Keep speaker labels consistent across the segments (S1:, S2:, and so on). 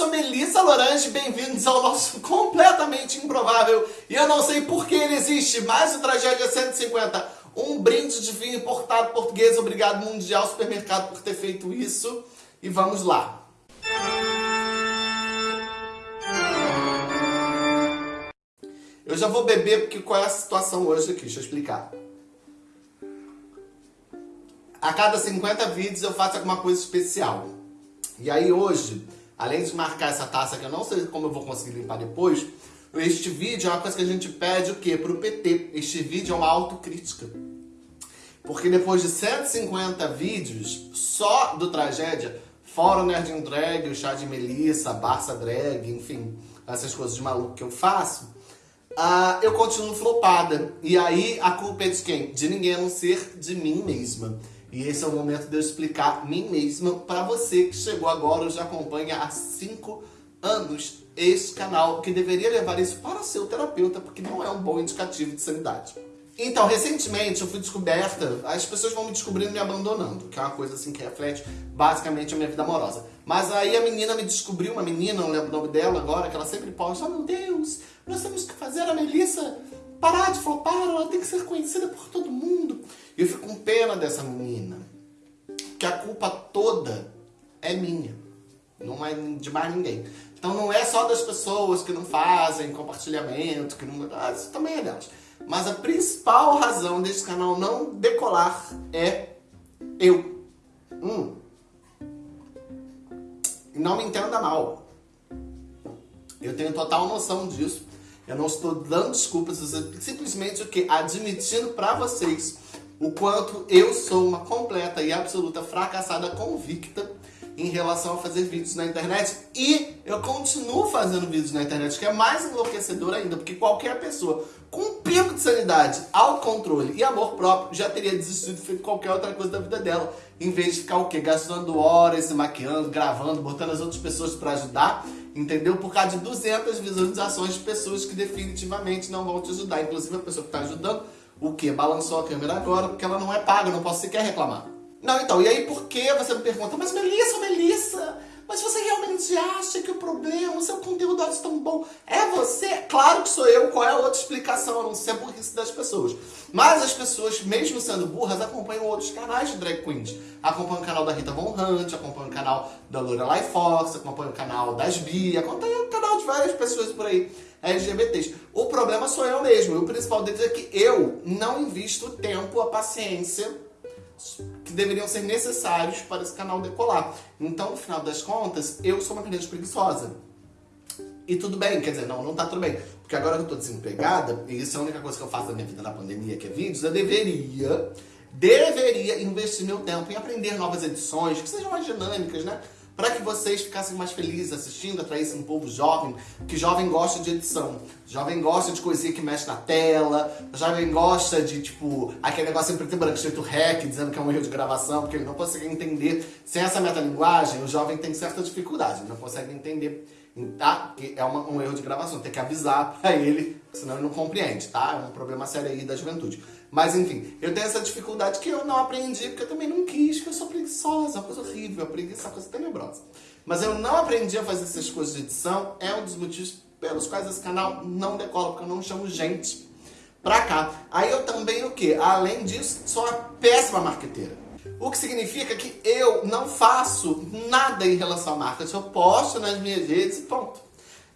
S1: sou Melissa Lorange, bem-vindos ao nosso completamente improvável e eu não sei por que ele existe, mas o Tragédia 150, um brinde de vinho importado português, obrigado Mundial Supermercado por ter feito isso e vamos lá. Eu já vou beber porque qual é a situação hoje aqui, deixa eu explicar. A cada 50 vídeos eu faço alguma coisa especial. E aí hoje além de marcar essa taça que eu não sei como eu vou conseguir limpar depois, este vídeo é uma coisa que a gente pede o quê? Pro PT. Este vídeo é uma autocrítica. Porque depois de 150 vídeos só do Tragédia, fora o Nerd em Drag, o Chá de Melissa, Barça Drag, enfim, essas coisas de maluco que eu faço, uh, eu continuo flopada. E aí a culpa é de quem? De ninguém a não ser de mim mesma. E esse é o momento de eu explicar mim mesma para você que chegou agora ou já acompanha há 5 anos este canal, que deveria levar isso para seu terapeuta, porque não é um bom indicativo de sanidade. Então, recentemente eu fui descoberta, as pessoas vão me descobrindo me abandonando, que é uma coisa assim que reflete basicamente a minha vida amorosa. Mas aí a menina me descobriu, uma menina, não lembro o nome dela agora, que ela sempre posta, oh meu Deus, nós temos que fazer a Melissa parar de flopar, ela tem que ser conhecida por todo mundo. E eu fico com pena dessa menina, que a culpa toda é minha, não é de mais ninguém. Então não é só das pessoas que não fazem compartilhamento, que não... Ah, isso também é delas. Mas a principal razão desse canal não decolar é eu. Hum. Não me entenda mal. Eu tenho total noção disso. Eu não estou dando desculpas, simplesmente o que? Admitindo para vocês o quanto eu sou uma completa e absoluta fracassada convicta em relação a fazer vídeos na internet e eu continuo fazendo vídeos na internet, que é mais enlouquecedor ainda, porque qualquer pessoa com um pico de sanidade, autocontrole e amor próprio já teria desistido de feito qualquer outra coisa da vida dela, em vez de ficar o quê? Gastando horas se maquiando, gravando, botando as outras pessoas para ajudar entendeu? Por causa de 200 visualizações de pessoas que definitivamente não vão te ajudar. Inclusive a pessoa que está ajudando, o que? Balançou a câmera agora porque ela não é paga, não posso sequer reclamar. Não, então, e aí por que você me pergunta, mas Melissa, Melissa, mas você realmente acha que o problema, o seu conteúdo é tão bom, é você? Claro que sou eu, qual é a outra explicação, a não ser a burrice das pessoas. Mas as pessoas, mesmo sendo burras, acompanham outros canais de drag queens. Acompanham o canal da Rita Von Hunt, acompanham o canal da Lorelai Fox, acompanham o canal das Bia, acompanham o canal de várias pessoas por aí, LGBTs. O problema sou eu mesmo, e o principal deles é que eu não invisto o tempo, a paciência que deveriam ser necessários para esse canal decolar. Então, no final das contas, eu sou uma criança preguiçosa. E tudo bem, quer dizer, não, não tá tudo bem. Porque agora que eu tô desempregada, e isso é a única coisa que eu faço na minha vida na pandemia, que é vídeos, eu deveria, deveria investir meu tempo em aprender novas edições, que sejam mais dinâmicas, né? Para que vocês ficassem mais felizes assistindo, atraíssem um povo jovem, que jovem gosta de edição, jovem gosta de coisinha que mexe na tela, jovem gosta de, tipo, aquele negócio em preto e branco escrito REC, dizendo que é um erro de gravação, porque ele não consegue entender. Sem essa metalinguagem, o jovem tem certa dificuldade, ele não consegue entender tá? Que é uma, um erro de gravação, tem que avisar pra ele, senão ele não compreende, tá? É um problema sério aí da juventude. Mas enfim, eu tenho essa dificuldade que eu não aprendi, porque eu também não quis, porque eu sou preguiçosa, uma coisa horrível, preguiça é uma coisa tenebrosa. Mas eu não aprendi a fazer essas coisas de edição, é um dos motivos pelos quais esse canal não decola, porque eu não chamo gente pra cá. Aí eu também o quê? Além disso, sou uma péssima marqueteira. O que significa que eu não faço nada em relação à marca. Eu posto nas minhas redes e pronto.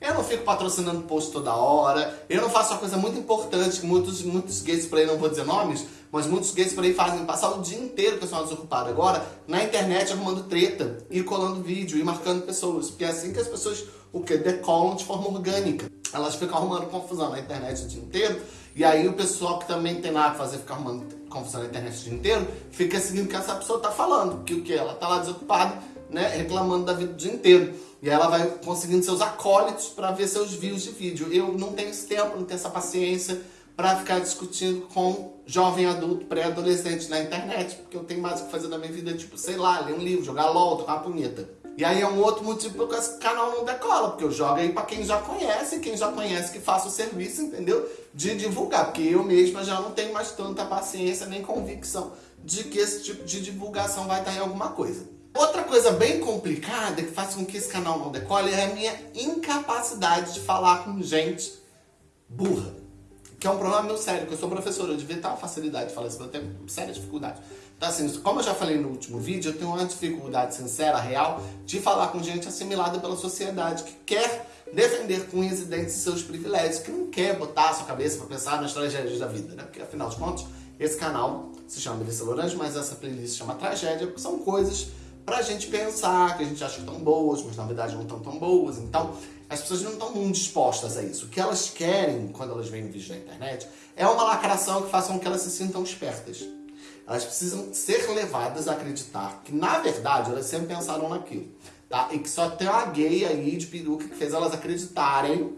S1: Eu não fico patrocinando post toda hora. Eu não faço uma coisa muito importante que muitos, muitos gays por aí, não vou dizer nomes, mas muitos gays por aí fazem passar o dia inteiro, que eu sou desocupado agora, na internet arrumando treta, e colando vídeo, e marcando pessoas. Porque é assim que as pessoas, o que? Decolam de forma orgânica. Elas ficam arrumando confusão na internet o dia inteiro, e aí o pessoal que também tem nada a fazer, ficar arrumando confusão na internet o dia inteiro, fica seguindo o que essa pessoa tá falando. Que o que? Ela tá lá desocupada, né, reclamando da vida o dia inteiro. E ela vai conseguindo seus acólitos para ver seus views de vídeo. Eu não tenho esse tempo, não tenho essa paciência para ficar discutindo com jovem adulto, pré-adolescente na internet, porque eu tenho mais o que fazer na minha vida, tipo, sei lá, ler um livro, jogar LOL, tocar uma punheta. E aí é um outro motivo porque esse canal não decola, porque eu jogo aí pra quem já conhece, quem já conhece que faça o serviço, entendeu? De divulgar, porque eu mesma já não tenho mais tanta paciência nem convicção de que esse tipo de divulgação vai estar em alguma coisa. Outra coisa bem complicada que faz com que esse canal não decole é a minha incapacidade de falar com gente burra. Que é um problema meu sério, que eu sou professora, eu devia ter uma facilidade de falar isso, mas eu tenho séria dificuldade. Então assim, como eu já falei no último vídeo, eu tenho uma dificuldade sincera, real, de falar com gente assimilada pela sociedade, que quer defender com unhas e dentes seus privilégios, que não quer botar a sua cabeça para pensar nas tragédias da vida, né? Porque afinal de contas, esse canal se chama Melissa Lorange, mas essa playlist se chama Tragédia, porque são coisas pra gente pensar, que a gente acha que estão boas, mas na verdade não estão tão boas. Então, as pessoas não estão muito dispostas a isso. O que elas querem, quando elas veem vídeos na internet, é uma lacração que faça com que elas se sintam espertas. Elas precisam ser levadas a acreditar que, na verdade, elas sempre pensaram naquilo. Tá? E que só tem uma gay aí de peruca que fez elas acreditarem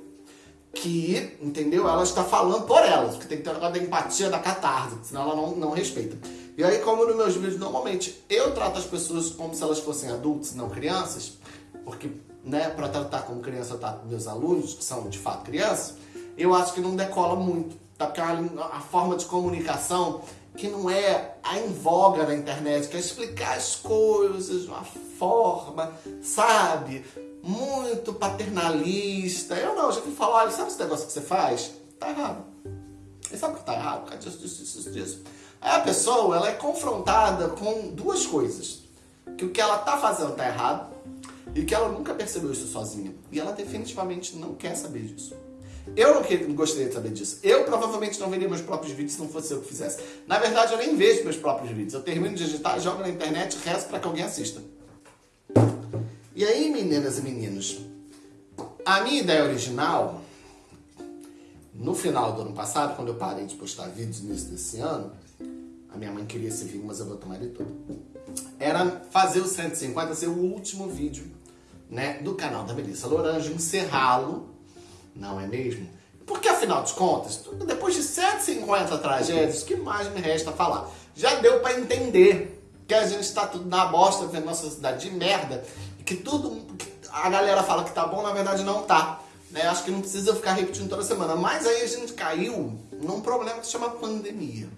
S1: que, entendeu? Ela está falando por elas, porque tem que ter um negócio da empatia, da catarse, senão ela não, não respeita. E aí, como nos meus vídeos, normalmente, eu trato as pessoas como se elas fossem adultos, não crianças, porque, né, para tratar como criança, eu trato meus alunos, que são, de fato, crianças, eu acho que não decola muito, tá? Porque a, a forma de comunicação que não é a em voga na internet, que é explicar as coisas de uma forma, sabe? Muito paternalista. Eu não, já fui falar, olha, sabe esse negócio que você faz? Tá errado. E sabe o que tá errado? Por causa disso, disso, disso, disso. Aí a pessoa, ela é confrontada com duas coisas. Que o que ela tá fazendo tá errado e que ela nunca percebeu isso sozinha. E ela definitivamente não quer saber disso. Eu não, gostaria de saber disso. Eu provavelmente não veria meus próprios vídeos se não fosse eu que fizesse. Na verdade, eu nem vejo meus próprios vídeos. Eu termino de digitar, jogo na internet rezo para que alguém assista. E aí, meninas e meninos, a minha ideia original, no final do ano passado, quando eu parei de postar vídeos no início desse ano, a minha mãe queria esse vídeo, mas eu vou tomar ele todo. Era fazer o 150 ser o último vídeo né, do canal da Melissa Lorange, encerrá-lo, não é mesmo? Porque afinal de contas, depois de 150 tragédias, o que mais me resta falar? Já deu para entender que a gente está tudo na bosta, vendo nossa cidade de merda, e que tudo, que a galera fala que tá bom, na verdade não tá. Né? Acho que não precisa ficar repetindo toda semana. Mas aí a gente caiu num problema que se chama pandemia.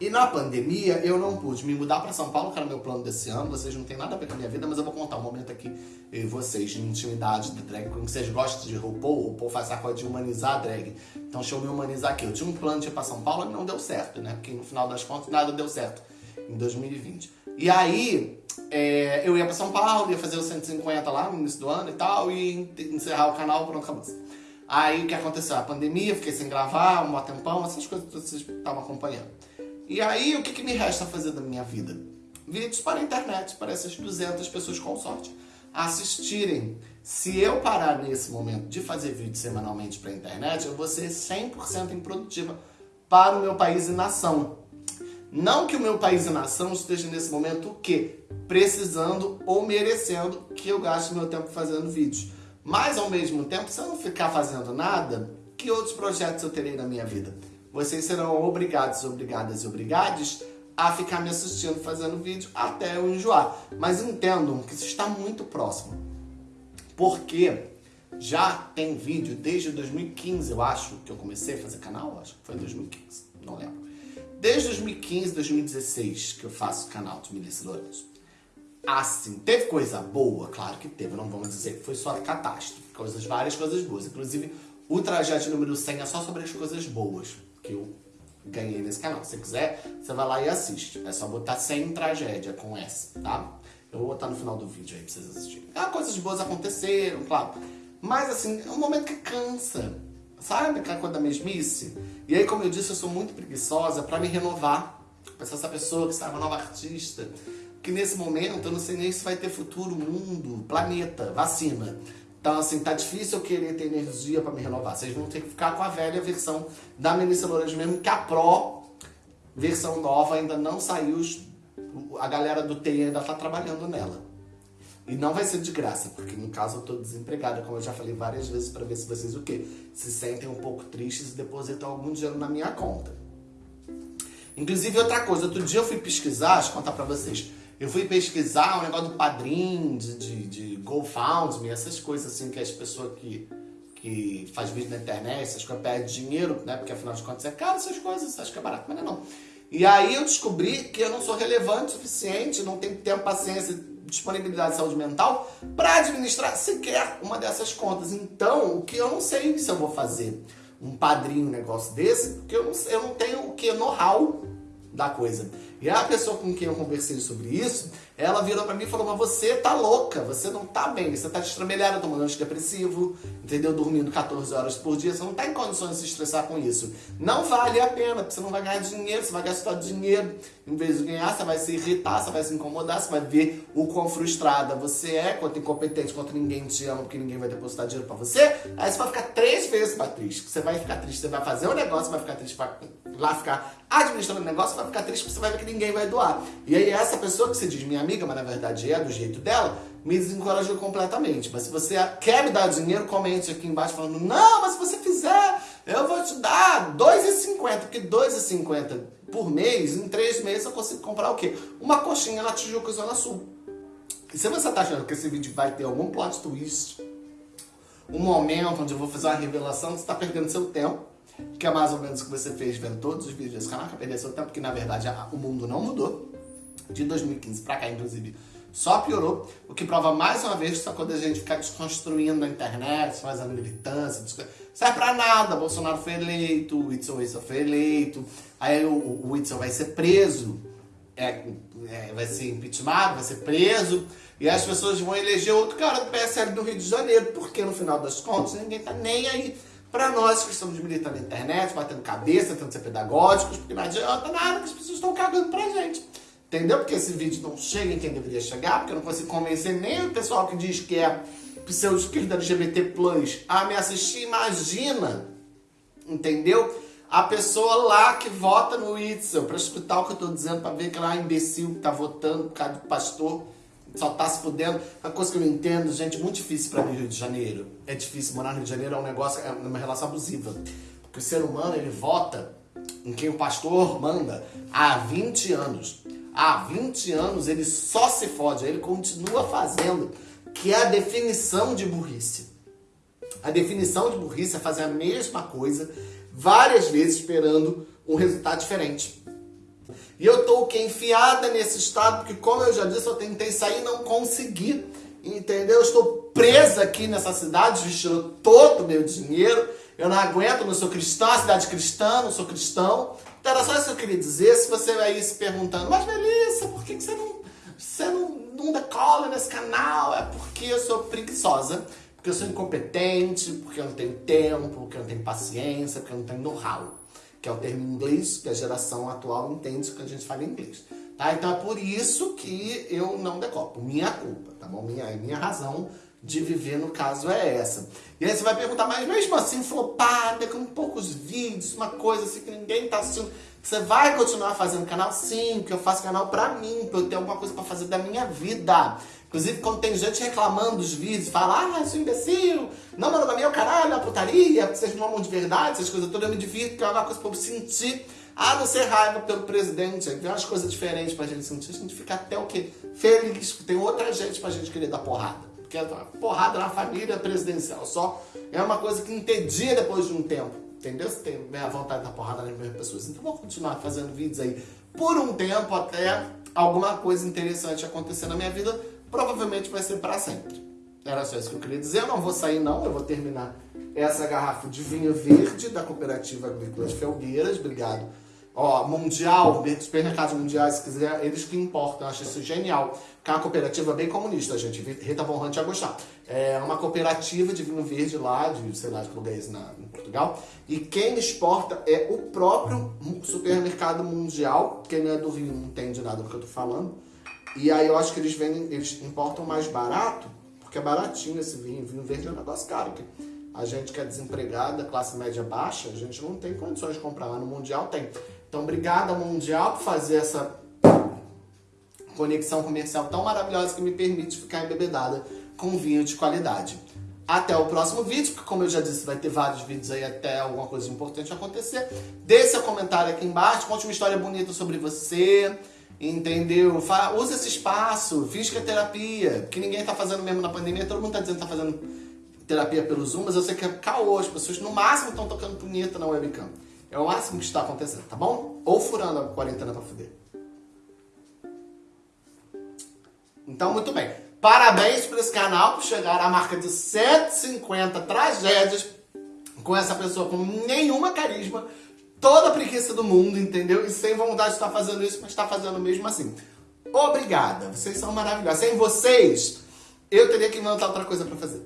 S1: E na pandemia eu não pude me mudar para São Paulo, que era meu plano desse ano. Vocês não tem nada a ver com a minha vida, mas eu vou contar um momento aqui e vocês de intimidade da drag queen. Vocês gostam de RuPaul? RuPaul faz essa coisa de humanizar a drag. Então deixa eu me humanizar aqui. Eu tinha um plano de ir pra São Paulo e não deu certo, né? Porque no final das contas nada deu certo em 2020. E aí é, eu ia pra São Paulo, ia fazer os 150 lá no início do ano e tal, e encerrar o canal, pronto, acabou. Aí o que aconteceu? A pandemia, fiquei sem gravar um tempão, essas coisas que vocês estavam acompanhando. E aí, o que, que me resta fazer da minha vida? Vídeos para a internet, para essas 200 pessoas com sorte assistirem. Se eu parar nesse momento de fazer vídeo semanalmente para a internet, eu vou ser 100% improdutiva para o meu país e nação. Não que o meu país e nação esteja nesse momento o quê? Precisando ou merecendo que eu gaste meu tempo fazendo vídeos. Mas ao mesmo tempo, se eu não ficar fazendo nada, que outros projetos eu terei na minha vida? Vocês serão obrigados, obrigadas e obrigados a ficar me assistindo fazendo vídeo até eu enjoar. Mas entendam que isso está muito próximo. Porque já tem vídeo desde 2015, eu acho, que eu comecei a fazer canal, acho que foi em 2015, não lembro. Desde 2015, 2016 que eu faço canal de Melissa Lourenço. Assim, teve coisa boa? Claro que teve, não vamos dizer que foi só catástrofe. Coisas, várias coisas boas. Inclusive, o trajeto número 100 é só sobre as coisas boas que eu ganhei nesse canal. Se quiser, você vai lá e assiste. É só botar sem tragédia com S, tá? Eu vou botar no final do vídeo aí pra vocês assistirem. Ah, coisas boas aconteceram, claro. Mas assim, é um momento que cansa. Sabe aquela coisa da mesmice? E aí, como eu disse, eu sou muito preguiçosa pra me renovar. Pra ser essa pessoa que está uma nova artista. Que nesse momento eu não sei nem se vai ter futuro, mundo, planeta, vacina. Então, assim, tá difícil eu querer ter energia para me renovar. Vocês vão ter que ficar com a velha versão da Melissa Lourenço mesmo, que a Pro, versão nova, ainda não saiu. A galera do TI ainda tá trabalhando nela. E não vai ser de graça, porque no caso eu tô desempregada, como eu já falei várias vezes, para ver se vocês o quê? Se sentem um pouco tristes e depositam algum dinheiro na minha conta. Inclusive, outra coisa, outro dia eu fui pesquisar, deixa eu contar pra vocês. Eu fui pesquisar o um negócio do padrinho, de, de, de GoFundMe, essas coisas assim que as pessoas que, que faz vídeo na internet, essas coisas pedem dinheiro, né? Porque afinal de contas é caro essas coisas, acho que é barato, mas não é não. E aí eu descobri que eu não sou relevante o suficiente, não tenho tempo, paciência, disponibilidade de saúde mental para administrar sequer uma dessas contas. Então, o que eu não sei se eu vou fazer um padrinho, um negócio desse, porque eu não, eu não tenho o que know-how da coisa. E a pessoa com quem eu conversei sobre isso, ela virou pra mim e falou, mas você tá louca, você não tá bem, você tá destrambelhada tomando antidepressivo, entendeu? Dormindo 14 horas por dia, você não tá em condições de se estressar com isso. Não vale a pena, porque você não vai ganhar dinheiro, você vai gastar dinheiro. Em vez de ganhar, você vai se irritar, você vai se incomodar, você vai ver o quão frustrada você é, quanto incompetente, quanto ninguém te ama, porque ninguém vai depositar dinheiro pra você. Aí você vai ficar três vezes mais triste. Você vai ficar triste, você vai fazer um negócio, vai ficar triste, vai lá ficar administrando o negócio, vai ficar triste, porque você vai ver que ninguém vai doar. E aí essa pessoa que você diz minha amiga, mas na verdade é do jeito dela, me desencorajou completamente. Mas se você quer me dar dinheiro, comente aqui embaixo falando, não, mas se você fizer, eu vou te dar R$2,50, porque R$2,50 por mês, em três meses eu consigo comprar o quê? Uma coxinha na Tijuca Zona Sul. E se você tá achando que esse vídeo vai ter algum plot twist, um momento onde eu vou fazer uma revelação, você tá perdendo seu tempo que é mais ou menos o que você fez vendo todos os vídeos desse canal, que perder seu tempo, porque na verdade o mundo não mudou. De 2015 pra cá, inclusive, só piorou, o que prova mais uma vez que só quando a gente ficar desconstruindo a internet, fazendo militância, serve pra nada. Bolsonaro foi eleito, o Whitson Whitson foi eleito, aí o, o Whitson vai ser preso, é, é, vai ser impeachment, vai ser preso, e as pessoas vão eleger outro cara do PSL do Rio de Janeiro, porque no final das contas ninguém tá nem aí para nós que estamos militando na internet, batendo cabeça, tentando ser pedagógicos, porque não adianta nada que as pessoas estão cagando pra gente. Entendeu? Porque esse vídeo não chega em quem deveria chegar, porque eu não consigo convencer nem o pessoal que diz que é pseudo-esquerda LGBT+, a me assistir. Imagina, entendeu? A pessoa lá que vota no Itzel para escutar o que eu tô dizendo, para ver que lá é imbecil que tá votando por causa do pastor só tá se fudendo. Uma coisa que eu entendo, gente, muito difícil para mim Rio de Janeiro. É difícil, morar no Rio de Janeiro é um negócio, é uma relação abusiva. Porque o ser humano, ele vota em quem o pastor manda há 20 anos. Há 20 anos ele só se fode, ele continua fazendo, que é a definição de burrice. A definição de burrice é fazer a mesma coisa várias vezes esperando um resultado diferente. E eu tô que? Enfiada nesse estado, porque como eu já disse, eu tentei sair e não consegui. Entendeu? Eu estou presa aqui nessa cidade, vestindo todo o meu dinheiro. Eu não aguento, não sou cristão, a cidade cristã, não sou cristão. Então era só isso que eu queria dizer. Se você aí se perguntando, mas Melissa, por que, que você não, você não, não decola nesse canal? É porque eu sou preguiçosa, porque eu sou incompetente, porque eu não tenho tempo, porque eu não tenho paciência, porque eu não tenho know-how que é o termo em inglês, que a geração atual entende que a gente fala em inglês. Tá? Então é por isso que eu não decopo. Minha culpa, tá bom? Minha, minha razão de viver, no caso, é essa. E aí você vai perguntar, mas mesmo assim, flopada, com poucos vídeos, uma coisa assim que ninguém tá assistindo, você vai continuar fazendo canal? Sim, porque eu faço canal pra mim, pra eu ter alguma coisa pra fazer da minha vida. Inclusive, quando tem gente reclamando dos vídeos, fala, ah, sou imbecil, não, mano, é o caralho, a putaria, vocês não amam de verdade, essas coisas todas, eu me divirto, porque é uma coisa pra eu sentir, a não ser raiva pelo presidente, tem umas coisas diferentes pra gente sentir, a gente fica até o quê? Feliz, porque tem outra gente pra gente querer dar porrada. Porque a porrada na família presidencial só é uma coisa que entedia depois de um tempo. Entendeu? Você tem a vontade da porrada nas mesmas pessoas. Então vou continuar fazendo vídeos aí por um tempo até alguma coisa interessante acontecer na minha vida provavelmente vai ser para sempre. Era só isso que eu queria dizer. Eu não vou sair não, eu vou terminar essa garrafa de vinho verde da Cooperativa Agrícola de Felgueiras. Obrigado. Ó, Mundial, supermercados mundiais, se quiser, eles que importam. Eu acho isso genial. Que é uma cooperativa bem comunista, gente. Rita Von Hunt ia gostar. É uma cooperativa de vinho verde lá, de sei lá de que lugar esse na, em Portugal. E quem exporta é o próprio supermercado mundial. Quem não é do Rio não entende nada do que eu tô falando e aí eu acho que eles vendem, eles importam mais barato, porque é baratinho esse vinho. Vinho verde é um negócio caro. A gente que é desempregada, classe média baixa, a gente não tem condições de comprar. Lá no Mundial tem. Então, obrigada Mundial por fazer essa conexão comercial tão maravilhosa que me permite ficar embebedada com vinho de qualidade. Até o próximo vídeo, que como eu já disse, vai ter vários vídeos aí até alguma coisa importante acontecer. Deixe seu comentário aqui embaixo, conte uma história bonita sobre você. Entendeu? Fa usa esse espaço, física terapia, que ninguém tá fazendo mesmo na pandemia, todo mundo tá dizendo que tá fazendo terapia pelo Zoom, mas eu sei que é caô, as pessoas no máximo estão tocando punheta na webcam. É o máximo que está acontecendo, tá bom? Ou furando a quarentena pra fuder. Então, muito bem. Parabéns para esse canal por chegar à marca de 150 tragédias com essa pessoa com nenhuma carisma, toda a preguiça do mundo, entendeu? E sem vontade de estar fazendo isso, mas está fazendo mesmo assim. Obrigada, vocês são maravilhosos. Sem vocês, eu teria que inventar outra coisa para fazer.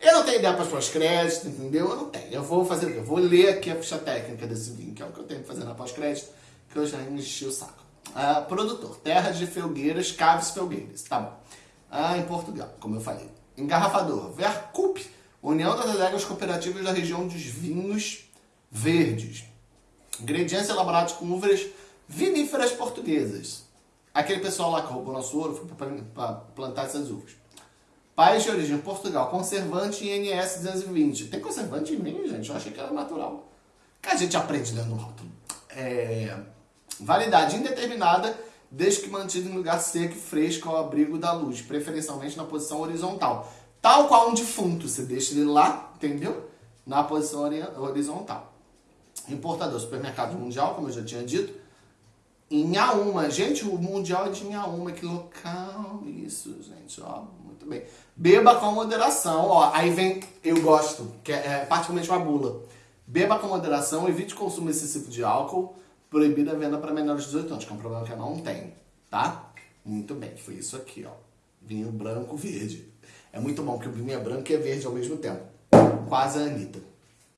S1: Eu não tenho ideia para pós-crédito, entendeu? Eu não tenho. Eu vou fazer o quê? Eu vou ler aqui a ficha técnica desse vinho, que é o que eu tenho que fazer na pós-crédito, que eu já enchi o saco. Ah, produtor, Terra de Felgueiras, Caves Felgueiras. Tá bom. Ah, em Portugal, como eu falei. Engarrafador, Vercup, União das Adegas Cooperativas da região dos vinhos verdes. Ingredientes elaborados com uvas viníferas portuguesas. Aquele pessoal lá que roubou nosso ouro foi para plantar essas uvas. País de origem Portugal, conservante INS 220. Tem conservante em vinho, gente? Eu achei que era natural. Que a gente aprende dentro do rótulo. É... Validade indeterminada, desde que mantido em lugar seco e fresco ao abrigo da luz, preferencialmente na posição horizontal. Tal qual um defunto, você deixa ele lá, entendeu? Na posição horizontal. Importador, supermercado mundial, como eu já tinha dito. Auma. Gente, o mundial é de Inhaúma, que local isso, gente, ó, muito bem. Beba com moderação, ó, aí vem, eu gosto, que é, é particularmente uma bula. Beba com moderação, evite o consumo excessivo de álcool, proibida a venda para menores de 18 anos, que é um problema que eu não tenho, tá? Muito bem, foi isso aqui, ó. Vinho branco, verde. É muito bom, porque o vinho é branco e é verde ao mesmo tempo. Quase a Anitta.